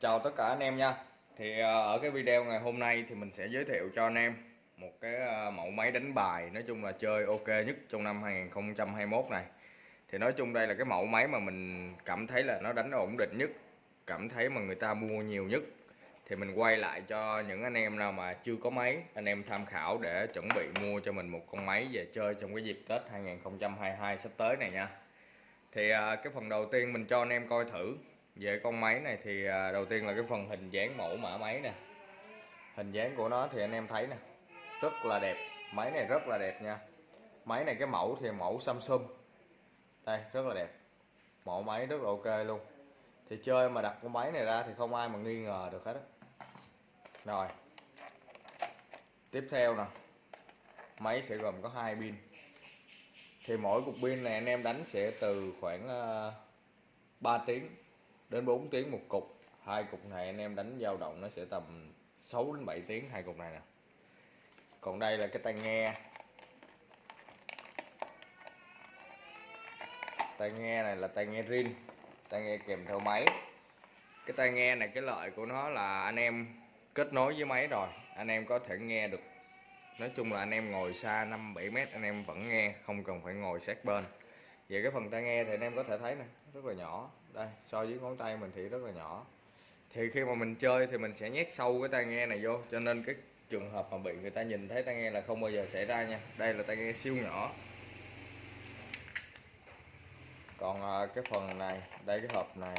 chào tất cả anh em nha. Thì à, ở cái video ngày hôm nay thì mình sẽ giới thiệu cho anh em một cái à, mẫu máy đánh bài nói chung là chơi ok nhất trong năm 2021 này. Thì nói chung đây là cái mẫu máy mà mình cảm thấy là nó đánh ổn định nhất, cảm thấy mà người ta mua nhiều nhất. Thì mình quay lại cho những anh em nào mà chưa có máy, anh em tham khảo để chuẩn bị mua cho mình một con máy về chơi trong cái dịp Tết 2022 sắp tới này nha. Thì à, cái phần đầu tiên mình cho anh em coi thử về con máy này thì à, đầu tiên là cái phần hình dáng mẫu mã máy nè. Hình dáng của nó thì anh em thấy nè. Rất là đẹp. Máy này rất là đẹp nha. Máy này cái mẫu thì mẫu Samsung. Đây, rất là đẹp. Mẫu máy rất là ok luôn. Thì chơi mà đặt con máy này ra thì không ai mà nghi ngờ được hết đó. rồi. Tiếp theo nè. Máy sẽ gồm có hai pin. Thì mỗi cục pin này anh em đánh sẽ từ khoảng à, 3 tiếng đến 4 tiếng một cục. Hai cục này anh em đánh dao động nó sẽ tầm 6 đến 7 tiếng hai cục này nè. Còn đây là cái tai nghe. Tai nghe này là tai nghe rin, tai nghe kèm theo máy. Cái tai nghe này, cái lợi của nó là anh em kết nối với máy rồi. Anh em có thể nghe được. Nói chung là anh em ngồi xa 5 7 mét, anh em vẫn nghe, không cần phải ngồi sát bên về cái phần tai nghe thì anh em có thể thấy nè, rất là nhỏ. Đây, so với ngón tay mình thì rất là nhỏ. Thì khi mà mình chơi thì mình sẽ nhét sâu cái tai nghe này vô, cho nên cái trường hợp mà bị người ta nhìn thấy tai nghe là không bao giờ xảy ra nha. Đây là tai nghe siêu nhỏ. Còn à, cái phần này, đây cái hộp này,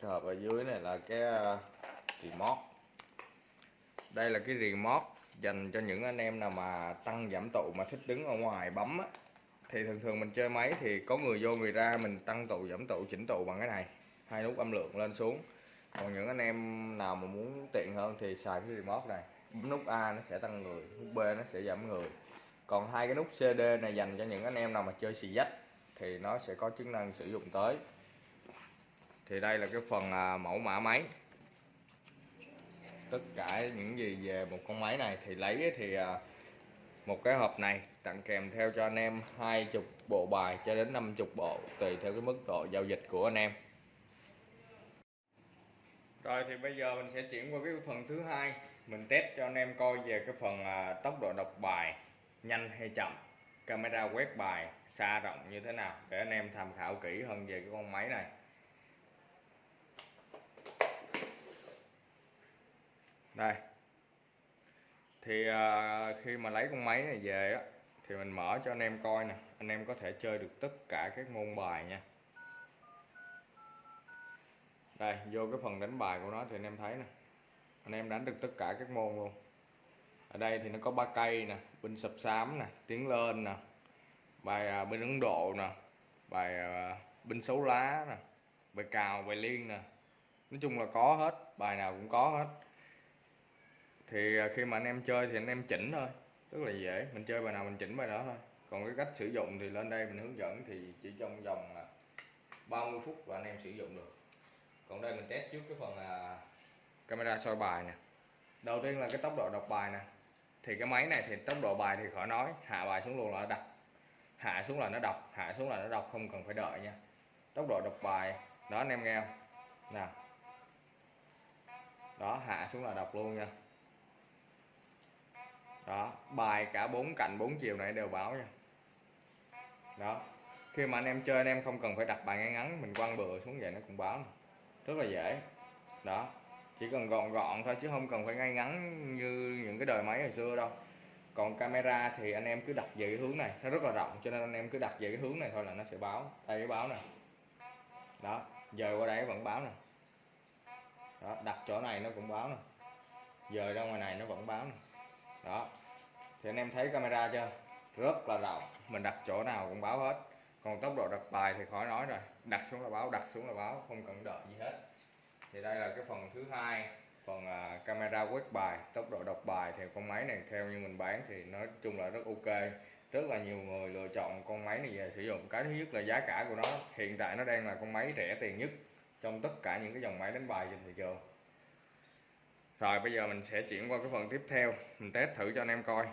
cái hộp ở dưới này là cái à, remote. Đây là cái remote dành cho những anh em nào mà tăng giảm tụ mà thích đứng ở ngoài bấm á thì thường thường mình chơi máy thì có người vô người ra mình tăng tụ giảm tụ chỉnh tụ bằng cái này. Hai nút âm lượng lên xuống. Còn những anh em nào mà muốn tiện hơn thì xài cái remote này. Bấm nút A nó sẽ tăng người nút B nó sẽ giảm người. Còn hai cái nút CD này dành cho những anh em nào mà chơi xì dách thì nó sẽ có chức năng sử dụng tới. Thì đây là cái phần à, mẫu mã máy. Tất cả những gì về một con máy này thì lấy thì à, một cái hộp này tặng kèm theo cho anh em hai chục bộ bài cho đến 50 bộ tùy theo cái mức độ giao dịch của anh em. Rồi thì bây giờ mình sẽ chuyển qua cái phần thứ hai. Mình test cho anh em coi về cái phần à, tốc độ đọc bài nhanh hay chậm camera quét bài xa rộng như thế nào để anh em tham khảo kỹ hơn về cái con máy này. Đây. Thì à, khi mà lấy con máy này về á thì mình mở cho anh em coi nè. Anh em có thể chơi được tất cả các môn bài nha. Đây vô cái phần đánh bài của nó thì anh em thấy nè. Anh em đánh được tất cả các môn luôn. Ở đây thì nó có ba cây nè binh sập xám nè tiến lên nè bài à, ấn độ nè bài à, binh xấu lá nè bài cào bài liên nè. Nói chung là có hết bài nào cũng có hết. Thì à, khi mà anh em chơi thì anh em chỉnh thôi rất là dễ, mình chơi bài nào mình chỉnh bài đó thôi. Còn cái cách sử dụng thì lên đây mình hướng dẫn thì chỉ trong vòng à, 30 phút là anh em sử dụng được. Còn đây mình test trước cái phần là camera soi bài nè. Đầu tiên là cái tốc độ đọc bài nè. Thì cái máy này thì tốc độ bài thì khỏi nói, hạ bài xuống luôn là nó đọc. Hạ xuống là nó đọc, hạ xuống là nó đọc, không cần phải đợi nha. Tốc độ đọc bài, đó anh em nghe không? Nè đó, hạ xuống là đọc luôn nha đó, bài cả bốn cạnh bốn chiều này đều báo nha. Đó, khi mà anh em chơi anh em không cần phải đặt bài ngay ngắn, mình quăng bừa xuống vậy nó cũng báo rất là dễ. Đó, chỉ cần gọn gọn thôi chứ không cần phải ngay ngắn như những cái đời máy hồi xưa đâu. Còn camera thì anh em cứ đặt về cái hướng này, nó rất là rộng, cho nên anh em cứ đặt về cái hướng này thôi là nó sẽ báo, đây cái báo nè. Đó, giờ qua đây vẫn báo nè. Đó, đặt chỗ này nó cũng báo nè. Giờ ra ngoài này nó vẫn báo nè. Đó thì anh em thấy camera chưa? Rất là rộng. Mình đặt chỗ nào cũng báo hết. Còn tốc độ đặt bài thì khỏi nói rồi. Đặt xuống là báo đặt xuống là báo không cần đợi gì hết. Thì đây là cái phần thứ hai phần uh, camera quét bài tốc độ đọc bài. Thì con máy này theo như mình bán thì nói chung là rất ok. Rất là nhiều người lựa chọn con máy này về sử dụng. Cái thứ nhất là giá cả của nó. Hiện tại nó đang là con máy rẻ tiền nhất trong tất cả những cái dòng máy đánh bài trên thị trường. Rồi bây giờ mình sẽ chuyển qua cái phần tiếp theo. Mình test thử cho anh em coi.